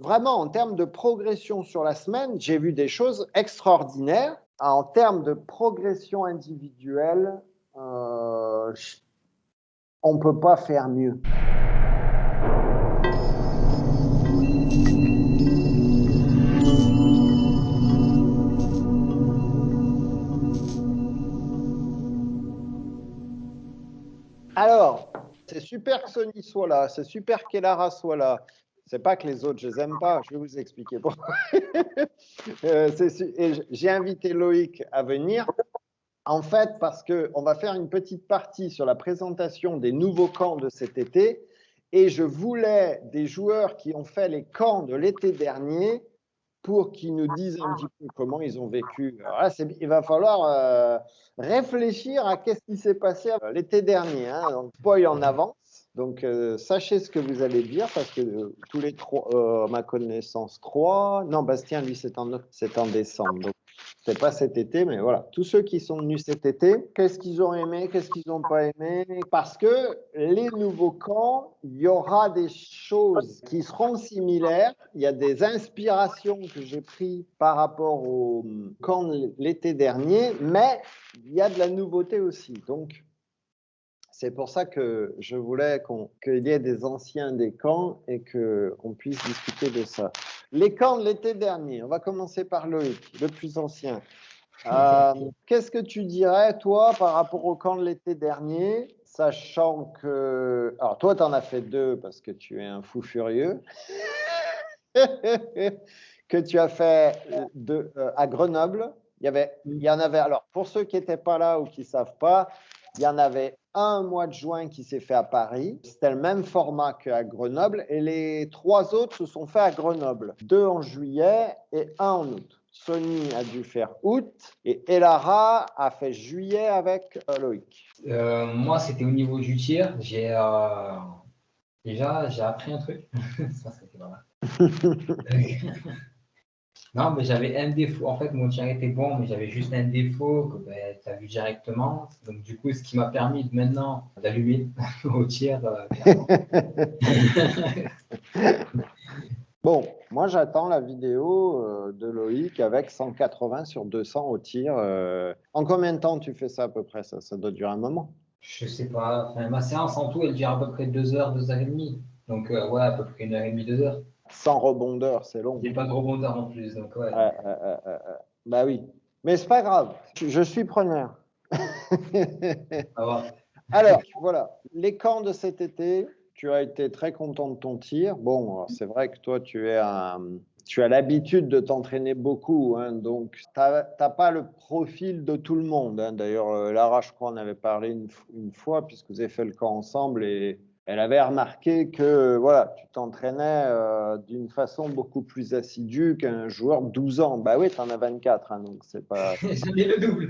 vraiment, en termes de progression sur la semaine, j'ai vu des choses extraordinaires. En termes de progression individuelle, euh, on ne peut pas faire mieux. Alors, c'est super que Sony soit là, c'est super qu'Elara soit là. C'est pas que les autres, je les aime pas, je vais vous expliquer pourquoi. Euh, j'ai invité Loïc à venir, en fait, parce qu'on va faire une petite partie sur la présentation des nouveaux camps de cet été, et je voulais des joueurs qui ont fait les camps de l'été dernier pour qu'ils nous disent un petit peu comment ils ont vécu. il va falloir euh, réfléchir à qu'est-ce qui s'est passé euh, l'été dernier. Hein. Donc, spoil en avance. Donc, euh, sachez ce que vous allez dire parce que tous les trois, ma connaissance, trois. Non, Bastien, lui, c'est en, en décembre. Donc, c'est pas cet été, mais voilà. Tous ceux qui sont venus cet été, qu'est-ce qu'ils ont aimé, qu'est-ce qu'ils n'ont pas aimé? Parce que les nouveaux camps, il y aura des choses qui seront similaires. Il y a des inspirations que j'ai prises par rapport au camp l'été dernier, mais il y a de la nouveauté aussi. Donc, c'est pour ça que je voulais qu'il y ait des anciens des camps et qu'on puisse discuter de ça. Les camps de l'été dernier, on va commencer par Loïc, le plus ancien. Euh, qu'est-ce que tu dirais, toi, par rapport au camp de l'été dernier, sachant que... Alors, toi, tu en as fait deux parce que tu es un fou furieux. que tu as fait de, euh, à Grenoble. Il y, avait, il y en avait, alors pour ceux qui n'étaient pas là ou qui ne savent pas, il y en avait un mois de juin qui s'est fait à Paris. C'était le même format qu'à Grenoble. Et les trois autres se sont faits à Grenoble. Deux en juillet et un en août. Sony a dû faire août et Elara a fait juillet avec euh, Loïc. Euh, moi, c'était au niveau du tir. J'ai euh, déjà j'ai appris un truc. Ça, c'était pas mal. Non, mais j'avais un défaut. En fait, mon tir était bon, mais j'avais juste un défaut que ben, tu as vu directement. Donc, du coup, ce qui m'a permis de, maintenant d'allumer au tir. Euh, bon, moi, j'attends la vidéo euh, de Loïc avec 180 sur 200 au tir. Euh. En combien de temps tu fais ça à peu près? Ça, ça doit durer un moment Je sais pas. ma séance en tout, elle dure à peu près 2 heures, 2 heures et demie. Donc, ouais, à peu près une heure et demie, 2 heures. Sans rebondeur, c'est long. Il n'y a pas de rebondeur en plus, donc ouais. bah oui. Mais c'est pas grave, je, suis preneur. Alors, voilà, les camps de cet été, tu as été très content de ton tir. Bon, c'est vrai que toi, tu es un, tu as l'habitude de t'entraîner beaucoup, hein, donc tu n'as pas le profil de tout le monde. Hein. D'ailleurs, euh, Lara, je crois, en avait parlé une, une, fois, puisque vous avez fait le camp ensemble, et elle avait remarqué que voilà, tu t'entraînais euh, d'une façon beaucoup plus assidue qu'un joueur de 12 ans. Bah oui, tu en as 24, hein, donc c'est pas. J'en ai le double.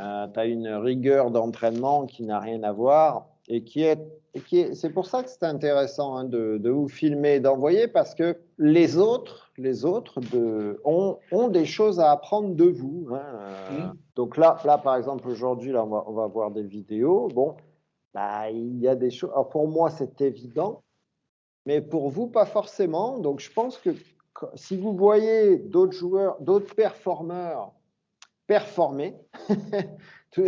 euh, tu as une rigueur d'entraînement qui n'a rien à voir et qui est. qui est c'est pour ça que c'est intéressant hein, de, de, vous filmer et d'envoyer parce que les autres, les autres de, ont, ont des choses à apprendre de vous. Hein. Donc là, là, par exemple, aujourd'hui, là, on va, on va voir des vidéos. Bon, bah, il y a des choses. pour moi, c'est évident, mais pour vous, pas forcément. Donc, je pense que si vous voyez d'autres joueurs, d'autres performeurs performer, que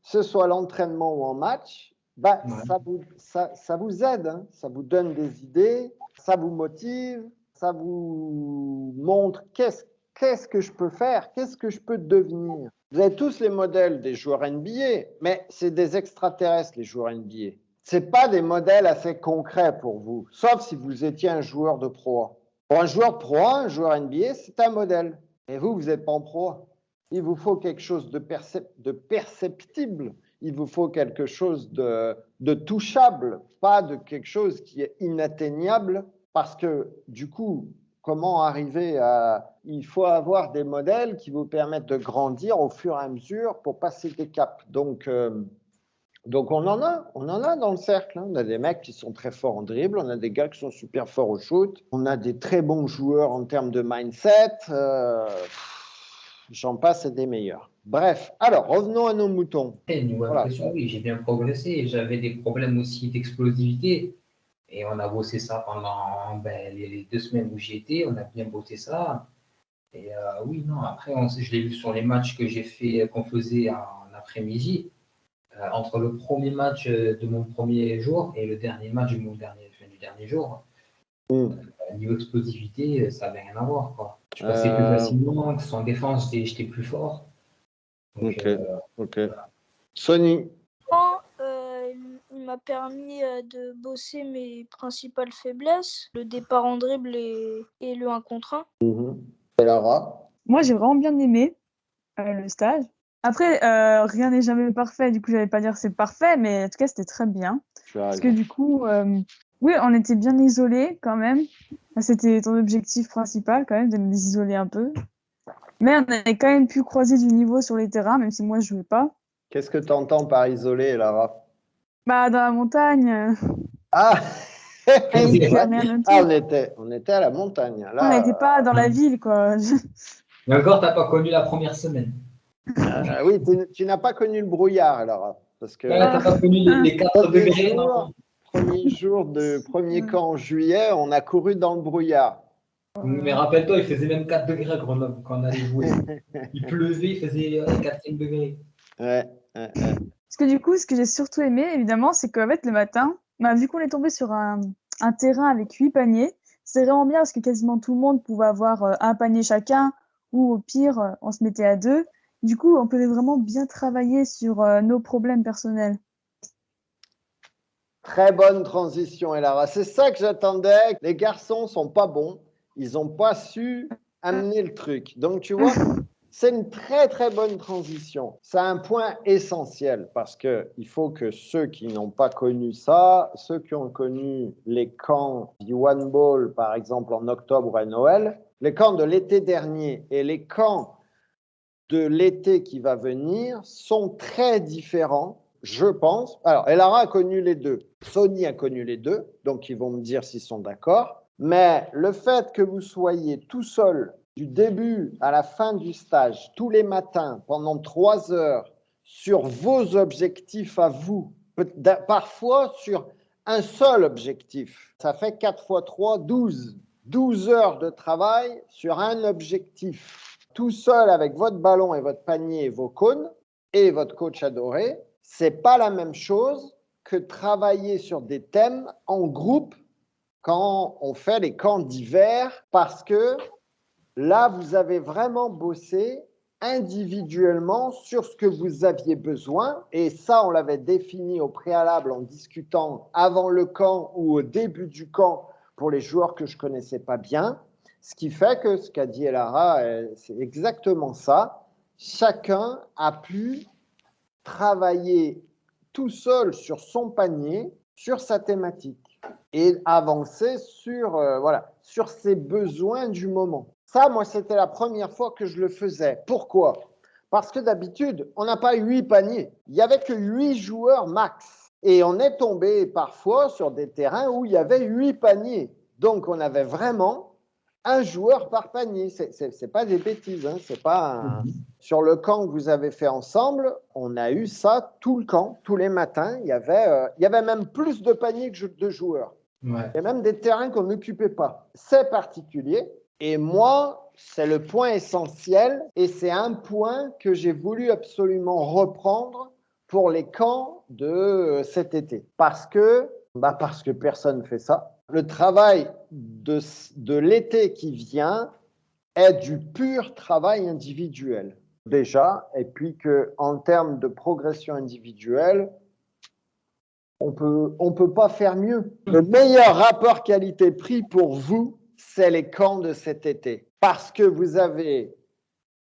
ce soit l'entraînement ou en match, bah, ça, vous, ça, ça, vous aide, hein. ça vous donne des idées, ça vous motive, ça vous montre qu'est-ce qu'est-ce que je peux faire, qu'est-ce que je peux devenir. Vous avez tous les modèles des joueurs NBA, mais c'est des extraterrestres, les joueurs NBA. Ce pas des modèles assez concrets pour vous, sauf si vous étiez un joueur de pro. Pour un joueur pro, un joueur NBA, c'est un modèle. Et vous, vous n'êtes pas en pro. Il vous faut quelque chose de, perceptible. Il vous faut quelque chose de, de touchable, pas de quelque chose qui est inatteignable, parce que du coup, comment arriver à... Il faut avoir des modèles qui vous permettent de grandir au fur et à mesure pour passer des caps. Donc, euh, donc on en a, on en a dans le cercle. Hein. On a des mecs qui sont très forts en dribble, on a des gars qui sont super forts au shoot, on a des très bons joueurs en termes de mindset. Euh, j'en passe et des meilleurs. Bref, alors revenons à nos moutons. Voilà. oui, j'ai bien progressé. J'avais des problèmes aussi d'explosivité Et on a bossé ça pendant ben, les, deux semaines où j'y étais. On a bien bossé ça. Et euh, oui, non, après, je l'ai vu sur les matchs que j'ai fait, qu'on faisait en après-midi. Euh, entre le premier match de mon premier jour et le dernier match de mon dernier, du dernier jour, mm. niveau explosivité, ça n'avait rien à voir. Quoi. Je passais plus facilement, que en défense, j'étais plus fort. ok. ok. Sony il m'a permis de bosser mes principales faiblesses, le départ en dribble et, le 1 contre 1. Mmh. Et Lara? Moi, j'ai vraiment bien aimé euh, le stage. Après, euh, rien n'est jamais parfait, du coup, je n'allais pas dire c'est parfait, mais en tout cas, c'était très bien. Parce que du coup, euh, oui, on était bien isolés quand même. C'était ton objectif principal, quand même, de nous isoler un peu. Mais on avait quand même pu croiser du niveau sur les terrains, même si moi, je ne jouais pas. Qu'est-ce que tu entends par isolé, Lara? Bah, dans la montagne. Ah ah, on, était, on était à la montagne. Là, on n'était pas dans la ville, quoi. Mais encore, tu n'as pas connu la première semaine. Ah, oui, tu, n'as pas connu le brouillard, alors. Parce que, n'as pas connu les, 4 degrés, Premier jour de premier camp en juillet, on a couru dans le brouillard. Mais rappelle-toi, il faisait même 4 degrés à Grenoble quand on allait jouer. il pleuvait, il faisait 4-5 degrés. Ouais, Parce que du coup, ce que j'ai surtout aimé, évidemment, c'est qu'en fait, le matin, bah, vu qu'on est tombé sur un, un terrain avec 8 paniers, c'est vraiment bien parce que quasiment tout le monde pouvait avoir euh, un panier chacun, ou au pire, euh, on se mettait à deux. Du coup, on pouvait vraiment bien travailler sur euh, nos problèmes personnels. Très bonne transition, Elara. C'est ça que j'attendais. Les garçons sont pas bons. Ils n'ont pas su amener le truc. Donc, tu vois, c'est une très, très bonne transition. C'est un point essentiel parce qu'il faut que ceux qui n'ont pas connu ça, ceux qui ont connu les camps du One Ball, par exemple, en octobre à Noël, les camps de l'été dernier et les camps de l'été qui va venir sont très différents, je pense. Alors, Elara a connu les deux, Sony a connu les deux, donc ils vont me dire s'ils sont d'accord. Mais le fait que vous soyez tout seul du début à la fin du stage, tous les matins, pendant trois heures, sur vos objectifs à vous, parfois sur un seul objectif, ça fait 4 fois 3, 12. 12 heures de travail sur un objectif tout seul avec votre ballon et votre panier et vos cônes et votre coach adoré, c'est pas la même chose que travailler sur des thèmes en groupe quand on fait les camps d'hiver parce que là, vous avez vraiment bossé individuellement sur ce que vous aviez besoin. Et ça, on l'avait défini au préalable en discutant avant le camp ou au début du camp pour les joueurs que je connaissais pas bien. Ce qui fait que ce qu'a dit Elara, euh, c'est exactement ça. Chacun a pu travailler tout seul sur son panier, sur sa thématique et avancer sur, euh, voilà, sur ses besoins du moment. Ça, moi, c'était la première fois que je le faisais. Pourquoi? Parce que d'habitude, on n'a pas huit paniers. Il n'y avait que huit joueurs max. Et on est tombé parfois sur des terrains où il y avait huit paniers. Donc, on avait vraiment un joueur par panier. Ce n'est pas des bêtises. Hein. C'est pas mhm. Sur le camp que vous avez fait ensemble, on a eu ça tout le camp, tous les matins. Il y avait, euh, il y avait même plus de paniers que de joueurs. Il y a même des terrains qu'on n'occupait pas. C'est particulier. Et moi, c'est le point essentiel et c'est un point que j'ai voulu absolument reprendre pour les camps de euh, cet été. Parce que, bah parce que personne ne fait ça le travail de, de l'été qui vient est du pur travail individuel déjà, et puis que en termes de progression individuelle, on peut, on peut pas faire mieux. Le meilleur rapport qualité-prix pour vous, c'est les camps de cet été, parce que vous avez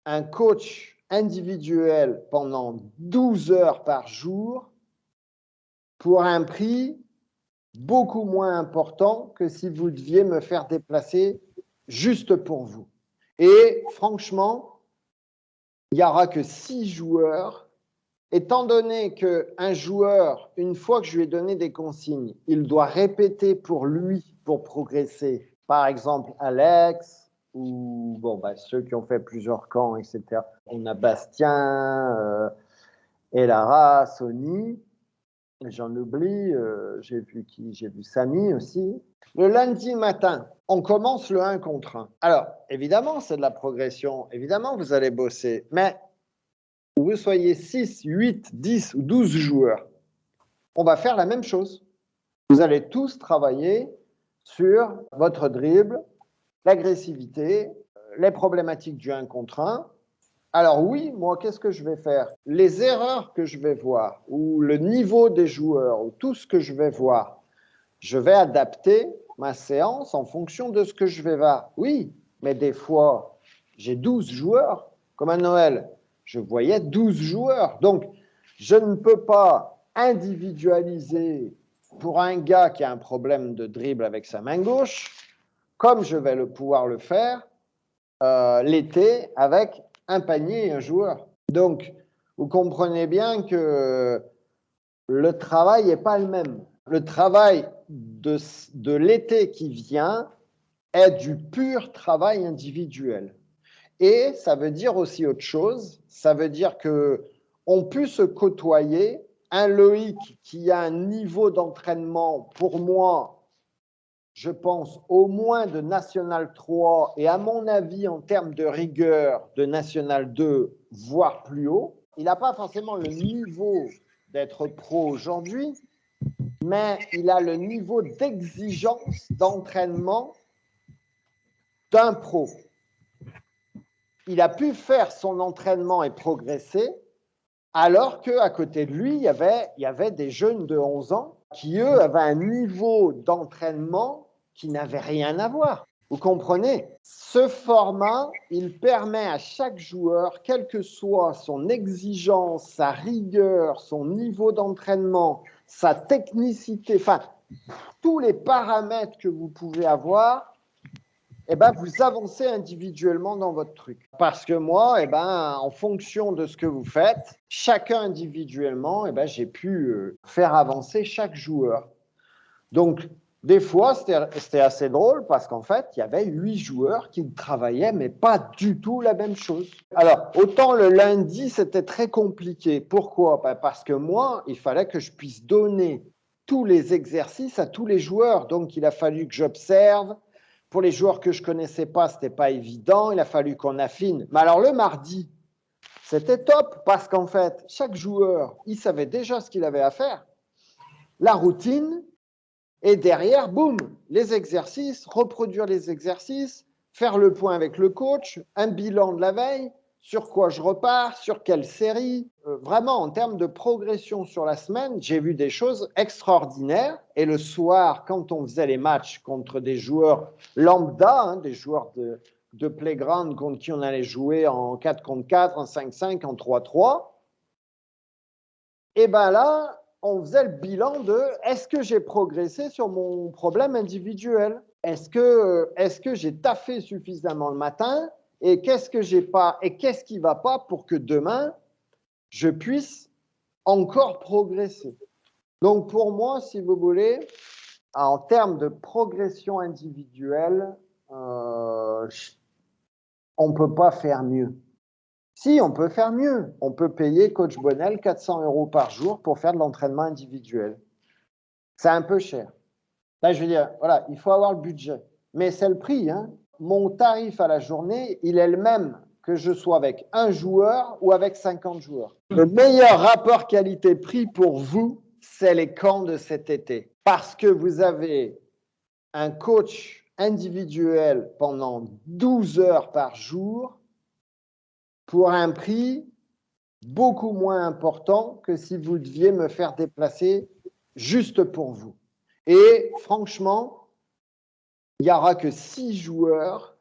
un coach individuel pendant 12 heures par jour pour un prix beaucoup moins important que si vous deviez me faire déplacer juste pour vous. Et franchement, il n'y aura que six joueurs. Étant donné qu'un joueur, une fois que je lui ai donné des consignes, il doit répéter pour lui pour progresser. Par exemple, Alex ou bon, bah, ceux qui ont fait plusieurs camps, etc. On a Bastien, euh, Elara, Sony J'en oublie, euh, j'ai vu qui J'ai vu Samy aussi. Le lundi matin, on commence le 1 contre 1. Alors, évidemment, c'est de la progression. Évidemment, vous allez bosser. Mais vous soyez 6, 8, 10 ou 12 joueurs, on va faire la même chose. Vous allez tous travailler sur votre dribble, l'agressivité, les problématiques du 1 contre 1. Alors oui, moi, qu'est-ce que je vais faire? Les erreurs que je vais voir, ou le niveau des joueurs, ou tout ce que je vais voir, je vais adapter ma séance en fonction de ce que je vais voir. Oui, mais des fois, j'ai 12 joueurs, comme à Noël, je voyais 12 joueurs. Donc, je ne peux pas individualiser pour un gars qui a un problème de dribble avec sa main gauche, comme je vais le pouvoir le faire euh, l'été avec un panier et un joueur. Donc, vous comprenez bien que le travail n'est pas le même. Le travail de, de l'été qui vient est du pur travail individuel. Et ça veut dire aussi autre chose. Ça veut dire que on peut se côtoyer. Un Loïc qui a un niveau d'entraînement, pour moi, je pense, au moins de National 3 et à mon avis, en termes de rigueur, de National 2, voire plus haut. Il n'a pas forcément le niveau d'être pro aujourd'hui, mais il a le niveau d'exigence d'entraînement d'un pro. Il a pu faire son entraînement et progresser, alors qu'à côté de lui, il y, avait, il y avait des jeunes de 11 ans qui, eux, avaient un niveau d'entraînement qui n'avait rien à voir. Vous comprenez? Ce format, il permet à chaque joueur, quelle que soit son exigence, sa rigueur, son niveau d'entraînement, sa technicité, enfin, tous les paramètres que vous pouvez avoir, eh ben, vous avancez individuellement dans votre truc. Parce que moi, eh ben, en fonction de ce que vous faites, chacun individuellement, eh ben, j'ai pu euh, faire avancer chaque joueur. Donc, des fois, c'était assez drôle parce qu'en fait, il y avait huit joueurs qui travaillaient, mais pas du tout la même chose. Alors, autant le lundi, c'était très compliqué. Pourquoi? Ben, Parce que moi, il fallait que je puisse donner tous les exercices à tous les joueurs. Donc, il a fallu que j'observe. Pour les joueurs que je connaissais pas, c'était pas évident. Il a fallu qu'on affine. Mais alors, le mardi, c'était top parce qu'en fait, chaque joueur, il savait déjà ce qu'il avait à faire. La routine, et derrière, boum, les exercices, reproduire les exercices, faire le point avec le coach, un bilan de la veille, sur quoi je repars, sur quelle série. Euh, vraiment, en termes de progression sur la semaine, j'ai vu des choses extraordinaires. Et le soir, quand on faisait les matchs contre des joueurs lambda, hein, des joueurs de, playground contre qui on allait jouer en 4 contre 4, en 5-5, en 3-3, et bien là, on faisait le bilan de est-ce que j'ai progressé sur mon problème individuel? Est-ce que, est que j'ai taffé suffisamment le matin? Et qu'est-ce que j'ai pas Et qu'est-ce qui va pas pour que demain, je puisse encore progresser Donc pour moi, si vous voulez, en termes de progression individuelle, euh, on ne peut pas faire mieux. Si, on peut faire mieux. On peut payer Coach Bonnel 400 euros par jour pour faire de l'entraînement individuel. C'est un peu cher. Là, je veux dire, voilà, il faut avoir le budget. Mais c'est le prix. Hein. Mon tarif à la journée, il est le même que je sois avec un joueur ou avec 50 joueurs. Le meilleur rapport qualité-prix pour vous, c'est les camps de cet été. Parce que vous avez un coach individuel pendant 12 heures par jour pour un prix beaucoup moins important que si vous deviez me faire déplacer juste pour vous. Et franchement, il n'y aura que six joueurs.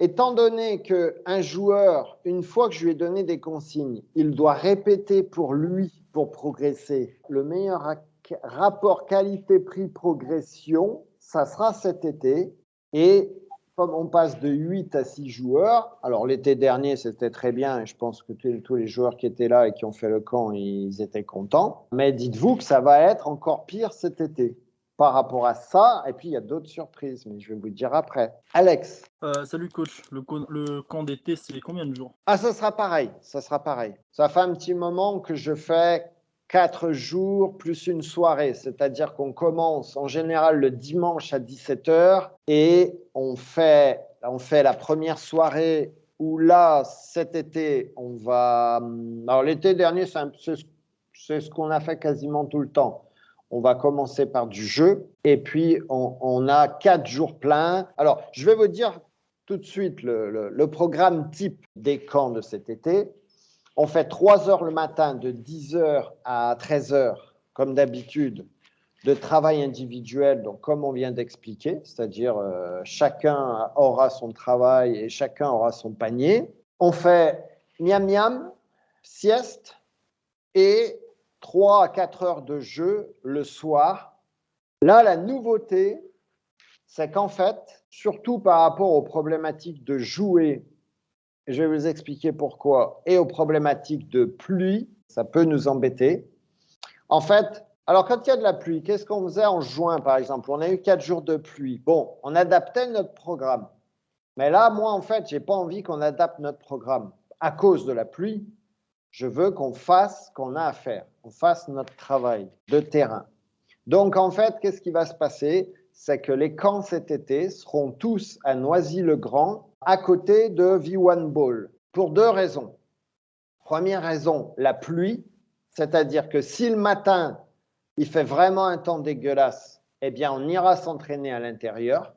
Étant donné qu'un joueur, une fois que je lui ai donné des consignes, il doit répéter pour lui, pour progresser, le meilleur rapport qualité-prix progression, ça sera cet été. Et comme on passe de 8 à 6 joueurs, alors l'été dernier c'était très bien, et je pense que tous les joueurs qui étaient là et qui ont fait le camp, ils étaient contents. Mais dites-vous que ça va être encore pire cet été par rapport à ça. Et puis il y a d'autres surprises, mais je vais vous dire après. Alex. Euh, salut coach, le, le camp d'été c'est combien de jours? Ah ça sera pareil, ça sera pareil. Ça fait un petit moment que je fais quatre jours plus une soirée, c'est-à-dire qu'on commence en général le dimanche à 17h et on fait, on fait la première soirée où là, cet été, on va... Alors l'été dernier, c'est ce qu'on a fait quasiment tout le temps. On va commencer par du jeu et puis on, a quatre jours pleins. Alors, je vais vous dire tout de suite le programme type des camps de cet été. On fait 3 heures le matin de 10 heures à 13 heures, comme d'habitude, de travail individuel, donc comme on vient d'expliquer, c'est-à-dire euh, chacun aura son travail et chacun aura son panier. On fait miam miam, sieste et 3 à 4 heures de jeu le soir. Là, la nouveauté, c'est qu'en fait, surtout par rapport aux problématiques de jouer je vais vous expliquer pourquoi, et aux problématiques de pluie, ça peut nous embêter. En fait, alors quand il y a de la pluie, qu'est-ce qu'on faisait en juin, par exemple? On a eu quatre jours de pluie. Bon, on adaptait notre programme. Mais là, moi, en fait, je n'ai pas envie qu'on adapte notre programme. À cause de la pluie, je veux qu'on fasse ce qu'on a à faire, qu'on fasse notre travail de terrain. Donc, en fait, qu'est-ce qui va se passer? C'est que les camps cet été seront tous à Noisy-le-Grand à côté de V1 Ball pour deux raisons. Première raison, la pluie, c'est-à-dire que si le matin, il fait vraiment un temps dégueulasse, eh bien, on ira s'entraîner à l'intérieur.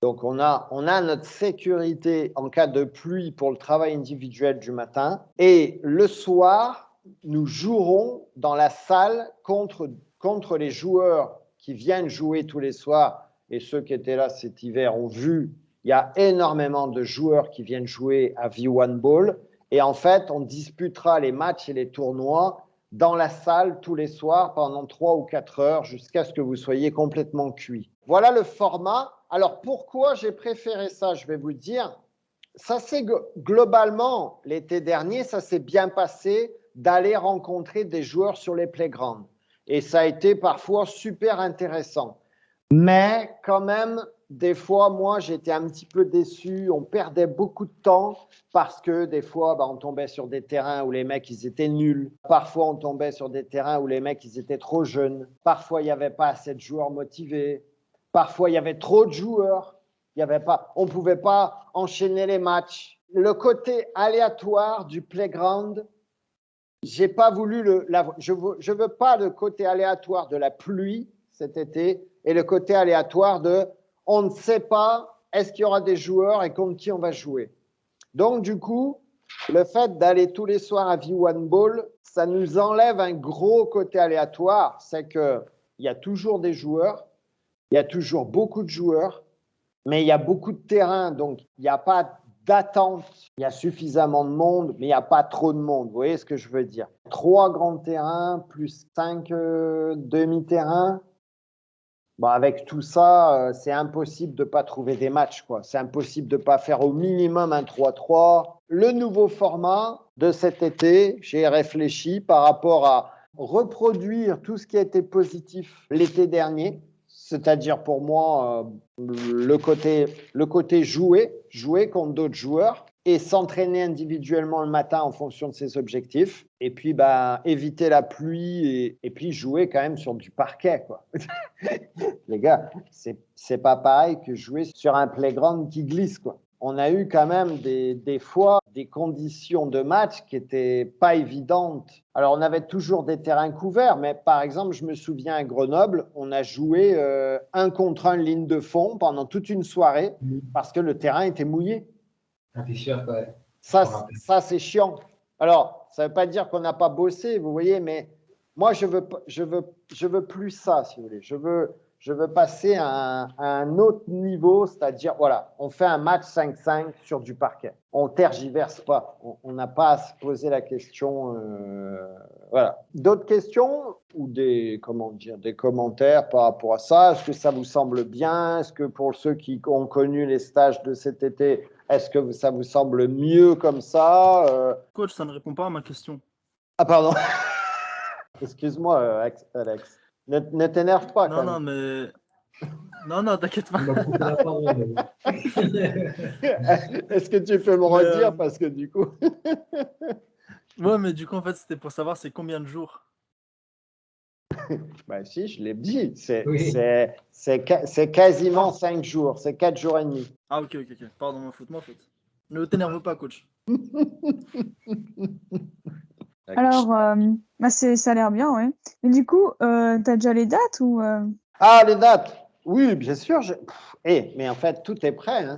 Donc, on a, on a notre sécurité en cas de pluie pour le travail individuel du matin. Et le soir, nous jouerons dans la salle contre, contre les joueurs qui viennent jouer tous les soirs. Et ceux qui étaient là cet hiver ont vu il y a énormément de joueurs qui viennent jouer à V1 Ball. Et en fait, on disputera les matchs et les tournois dans la salle tous les soirs pendant trois ou quatre heures jusqu'à ce que vous soyez complètement cuit. Voilà le format. Alors pourquoi j'ai préféré ça? Je vais vous dire. Ça c'est globalement l'été dernier, ça s'est bien passé d'aller rencontrer des joueurs sur les playgrounds. Et ça a été parfois super intéressant. Mais quand même, des fois, moi, j'étais un petit peu déçu. On perdait beaucoup de temps parce que des fois, bah, on tombait sur des terrains où les mecs, ils étaient nuls. Parfois, on tombait sur des terrains où les mecs, ils étaient trop jeunes. Parfois, il n'y avait pas assez de joueurs motivés. Parfois, il y avait trop de joueurs. Y avait pas, on ne pouvait pas enchaîner les matchs. Le côté aléatoire du playground, j'ai pas voulu le, je veux, veux pas le côté aléatoire de la pluie cet été et le côté aléatoire de on ne sait pas est-ce qu'il y aura des joueurs et contre qui on va jouer. Donc, du coup, le fait d'aller tous les soirs à V1 Ball, ça nous enlève un gros côté aléatoire. C'est qu'il y a toujours des joueurs, il y a toujours beaucoup de joueurs, mais il y a beaucoup de terrain, donc il n'y a pas d'attente. Il y a suffisamment de monde, mais il n'y a pas trop de monde. Vous voyez ce que je veux dire? Trois grands terrains plus cinq euh, demi-terrains, avec tout ça, euh, c'est impossible de ne pas trouver des matchs. C'est impossible de ne pas faire au minimum un 3-3. Le nouveau format de cet été, j'ai réfléchi par rapport à reproduire tout ce qui a été positif l'été dernier, c'est-à-dire pour moi euh, le, côté, jouer, jouer contre d'autres joueurs, et s'entraîner individuellement le matin en fonction de ses objectifs. Et puis, bah, éviter la pluie et, puis jouer quand même sur du parquet. Quoi. Les gars, c'est pas pareil que jouer sur un playground qui glisse. Quoi. On a eu quand même des, des fois des conditions de match qui n'étaient pas évidentes. Alors, on avait toujours des terrains couverts, mais par exemple, je me souviens à Grenoble, on a joué euh, un contre un ligne de fond pendant toute une soirée mmh. parce que le terrain était mouillé. Ça, ça c'est chiant. Alors, ça ne veut pas dire qu'on n'a pas bossé, vous voyez, mais moi, je veux, je veux, je veux plus ça, si vous voulez. Je veux, je veux passer à un, autre niveau, c'est-à-dire, voilà, on fait un match 5-5 sur du parquet. On tergiverse pas. On n'a pas à se poser la question. Euh, voilà. D'autres questions ou des, comment dire, des commentaires par rapport à ça? Est-ce que ça vous semble bien? Est-ce que pour ceux qui ont connu les stages de cet été, est-ce que ça vous semble mieux comme ça euh? Coach, ça ne répond pas à ma question. Ah, pardon. Excuse-moi, Alex. Ne, t'énerve pas. Non, non, mais. Non, non, t'inquiète pas. Est-ce que tu peux me redire euh, Parce que du coup. ouais, mais du coup, en fait, c'était pour savoir c'est combien de jours bah, si, je l'ai dit. C'est quasiment 5 jours. C'est 4 jours et demi. Ah, ok, ok, ok. Pardon, ma faute, ma faute. Ne t'énerve pas, coach. Alors, euh, bah ça a l'air bien, ouais. Mais du coup, euh, tu as déjà les dates ou euh? Ah, les dates Oui, bien sûr. Je... Eh, mais en fait, tout est prêt. Hein.